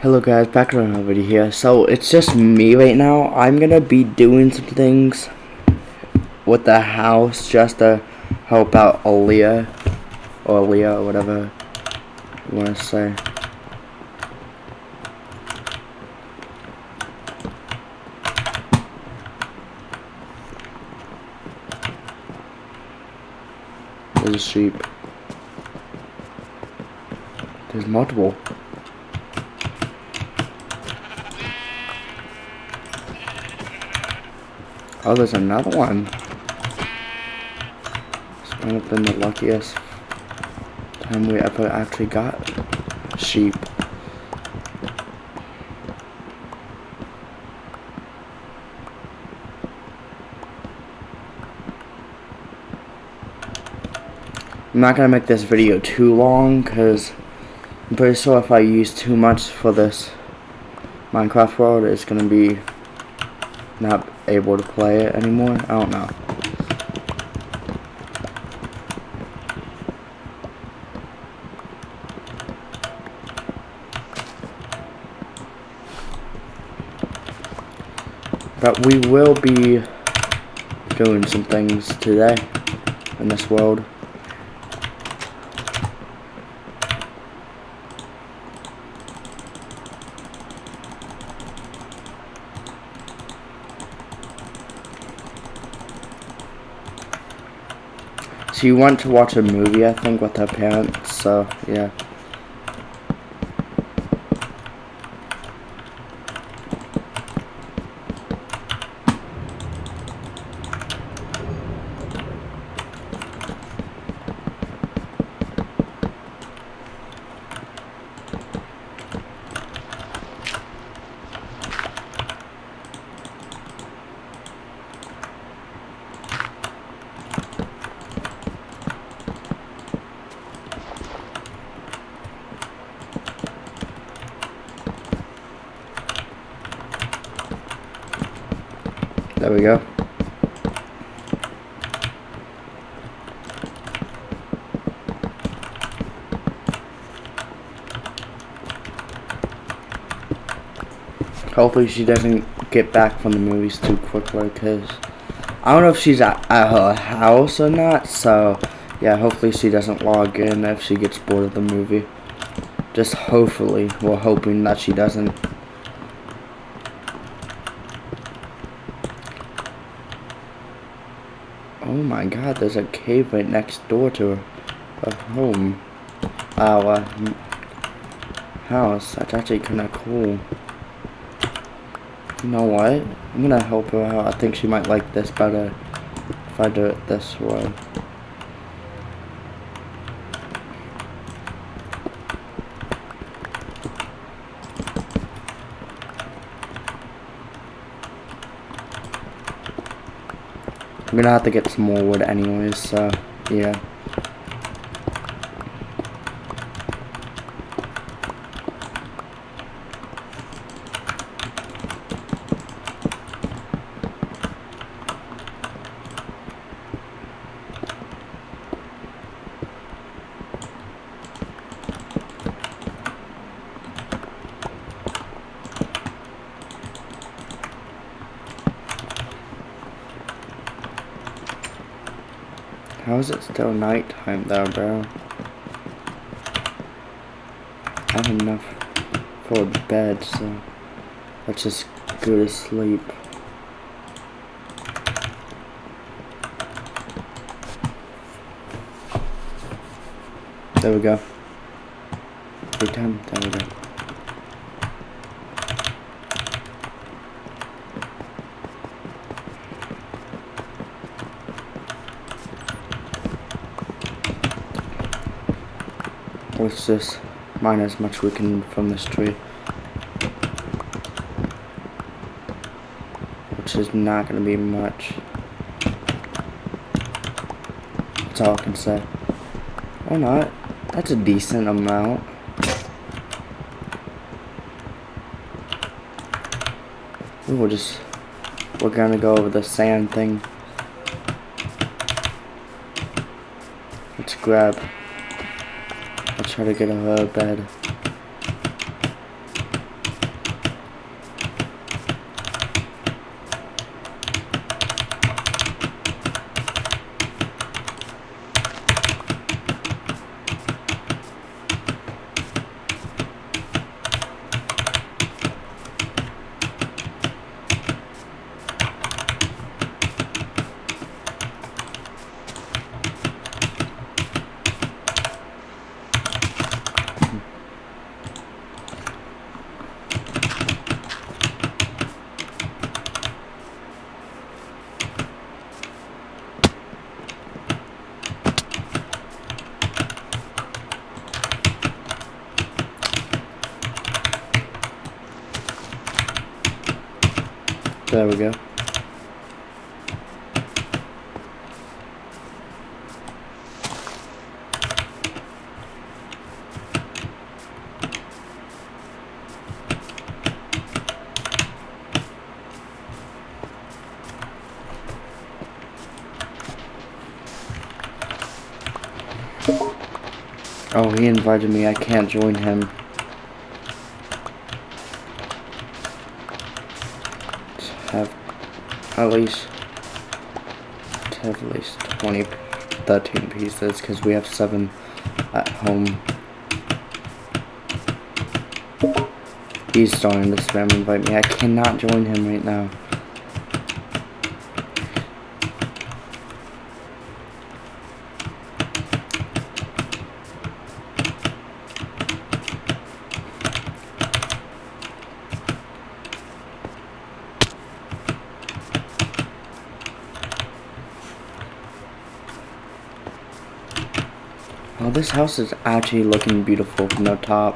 Hello guys, back to another video here. So it's just me right now. I'm gonna be doing some things with the house just to help out Aaliyah or Aaliyah or whatever you wanna say. There's a sheep. There's multiple. Oh, there's another one. This might have been the luckiest time we ever actually got sheep. I'm not gonna make this video too long because I'm pretty sure if I use too much for this Minecraft world it's gonna be not able to play it anymore. I don't know. But we will be doing some things today in this world. She went to watch a movie, I think, with her parents, so, yeah. There we go. Hopefully she doesn't get back from the movies too quickly because I don't know if she's at, at her house or not. So yeah, hopefully she doesn't log in if she gets bored of the movie. Just hopefully, we're hoping that she doesn't. Oh my god, there's a cave right next door to her home. Our house. That's actually kind of cool. You know what? I'm gonna help her out. I think she might like this better if I do it this way. I'm gonna have to get some more wood anyways, so yeah. How is it still nighttime though, bro? I have enough for bed, so let's just go to sleep. There we go. Every time, there we go. Let's just mine as much we can from this tree. Which is not going to be much. That's all I can say. Or not. That's a decent amount. We'll just... We're gonna go over the sand thing. Let's grab try to get out of bed. There we go. Oh, he invited me. I can't join him. Have at least at least 20 13 pieces because we have seven at home. He's starting to spam invite me. I cannot join him right now this house is actually looking beautiful from the top.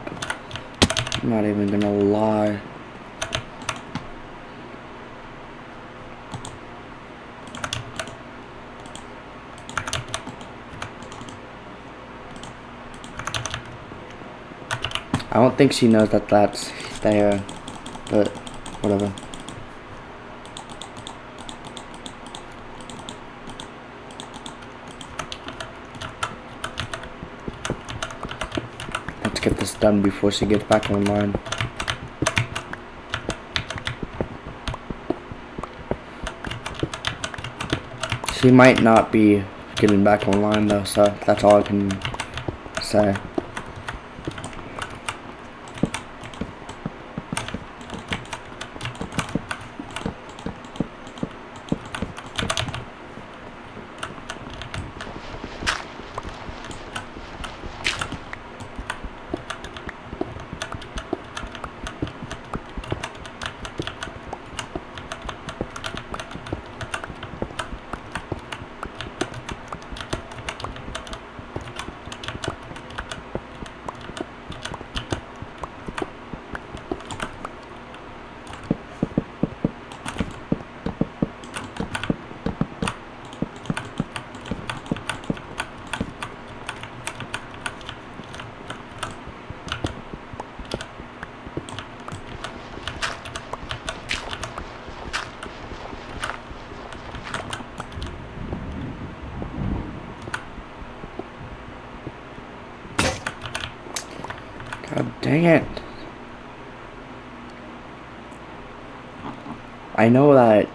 I'm not even gonna lie. I don't think she knows that that's there, but whatever. Let's get this done before she gets back online. She might not be getting back online though, so that's all I can say. God dang it. I know that.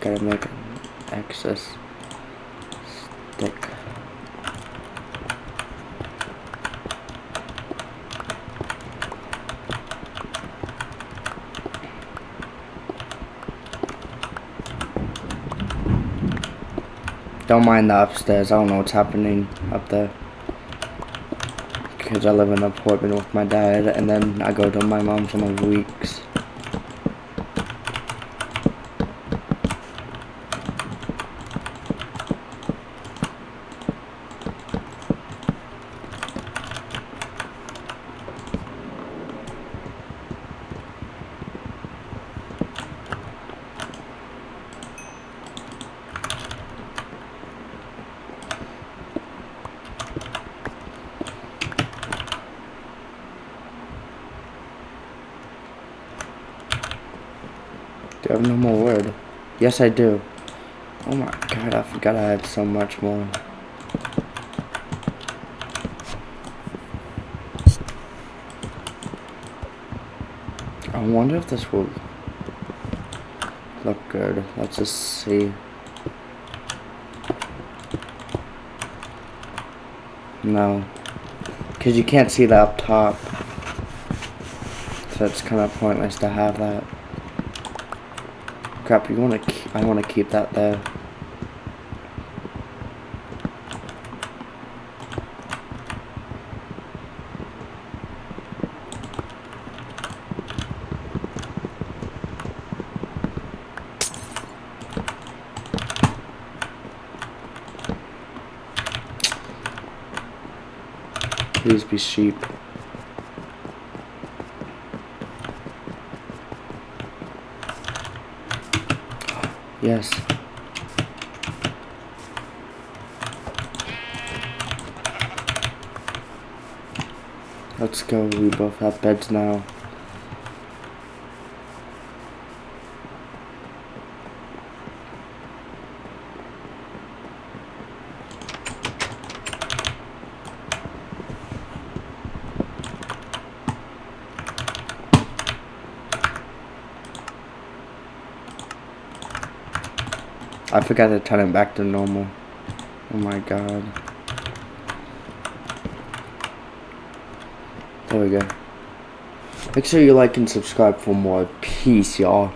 Gotta make an excess stick. Don't mind the upstairs, I don't know what's happening up there because I live in an apartment with my dad and then I go to my mom's on my weeks. Do I have no more wood? Yes, I do. Oh my god, I forgot I had so much more. I wonder if this will look good. Let's just see. No. Because you can't see that up top. So it's kind of pointless to have that. Crap, you want to? I want to keep that there. Please be sheep. Yes. Let's go. We both have beds now. I forgot to turn it back to normal. Oh my god. There we go. Make sure you like and subscribe for more. Peace, y'all.